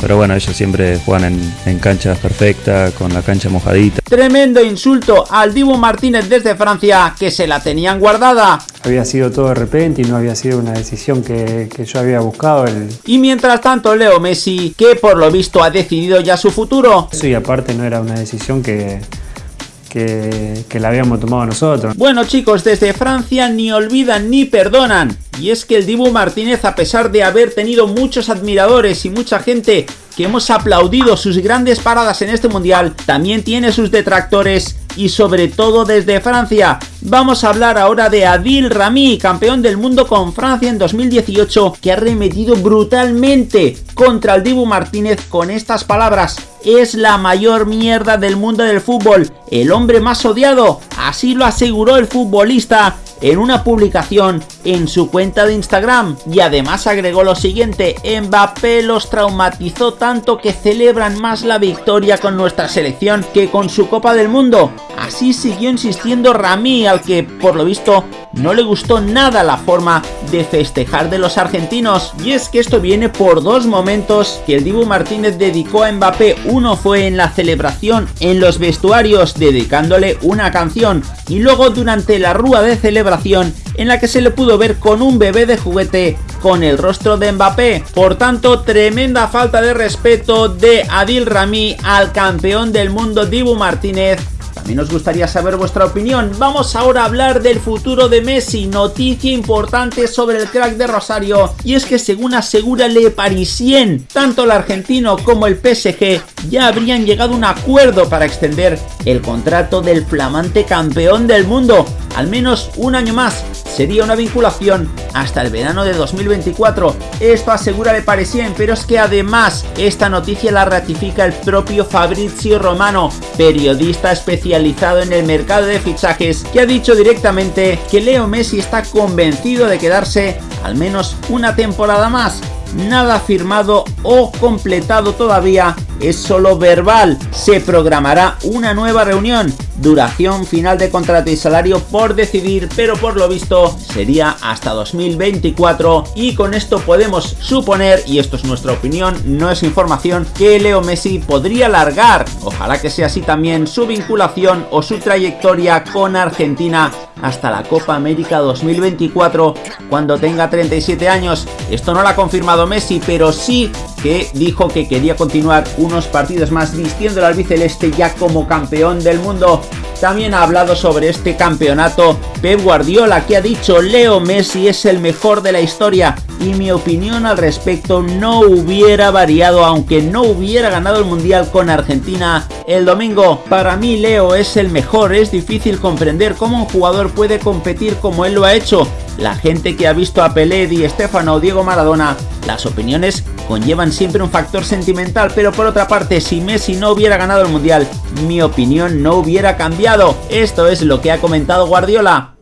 Pero bueno, ellos siempre juegan en, en canchas perfectas, con la cancha mojadita. Tremendo insulto al Dibu Martínez desde Francia, que se la tenían guardada. Había sido todo de repente y no había sido una decisión que, que yo había buscado. El... Y mientras tanto, Leo Messi, que por lo visto ha decidido ya su futuro. Y aparte no era una decisión que, que, que, la habíamos tomado nosotros. Bueno chicos, desde Francia ni olvidan ni perdonan. Y es que el Dibu Martínez, a pesar de haber tenido muchos admiradores y mucha gente que hemos aplaudido sus grandes paradas en este mundial, también tiene sus detractores y sobre todo desde Francia. Vamos a hablar ahora de Adil Rami, campeón del mundo con Francia en 2018, que ha remetido brutalmente contra el Dibu Martínez con estas palabras. Es la mayor mierda del mundo del fútbol, el hombre más odiado, así lo aseguró el futbolista en una publicación en su cuenta de Instagram y además agregó lo siguiente, Mbappé los traumatizó tanto que celebran más la victoria con nuestra selección que con su Copa del Mundo. Así siguió insistiendo Rami al que por lo visto no le gustó nada la forma de festejar de los argentinos. Y es que esto viene por dos momentos que el Dibu Martínez dedicó a Mbappé, uno fue en la celebración en los vestuarios dedicándole una canción. Y luego durante la rúa de celebración en la que se le pudo ver con un bebé de juguete con el rostro de Mbappé. Por tanto, tremenda falta de respeto de Adil Rami al campeón del mundo Dibu Martínez nos gustaría saber vuestra opinión. Vamos ahora a hablar del futuro de Messi, noticia importante sobre el crack de Rosario. Y es que según asegura Le Parisien, tanto el argentino como el PSG ya habrían llegado a un acuerdo para extender el contrato del flamante campeón del mundo. Al menos un año más. Sería una vinculación hasta el verano de 2024. Esto asegura Le Parisien, pero es que además esta noticia la ratifica el propio Fabrizio Romano, periodista especializado en el mercado de fichajes, que ha dicho directamente que Leo Messi está convencido de quedarse al menos una temporada más. Nada firmado o completado todavía, es solo verbal. Se programará una nueva reunión duración final de contrato y salario por decidir, pero por lo visto sería hasta 2024 y con esto podemos suponer, y esto es nuestra opinión, no es información, que Leo Messi podría largar, ojalá que sea así también, su vinculación o su trayectoria con Argentina hasta la Copa América 2024 cuando tenga 37 años. Esto no lo ha confirmado Messi, pero sí que dijo que quería continuar unos partidos más vistiendo al albiceleste ya como campeón del mundo. Thank you. También ha hablado sobre este campeonato Pep Guardiola que ha dicho Leo Messi es el mejor de la historia y mi opinión al respecto no hubiera variado aunque no hubiera ganado el mundial con Argentina el domingo. Para mí Leo es el mejor, es difícil comprender cómo un jugador puede competir como él lo ha hecho. La gente que ha visto a Pelé, Di Stefano o Diego Maradona, las opiniones conllevan siempre un factor sentimental, pero por otra parte, si Messi no hubiera ganado el Mundial, mi opinión no hubiera cambiado. Esto es lo que ha comentado Guardiola.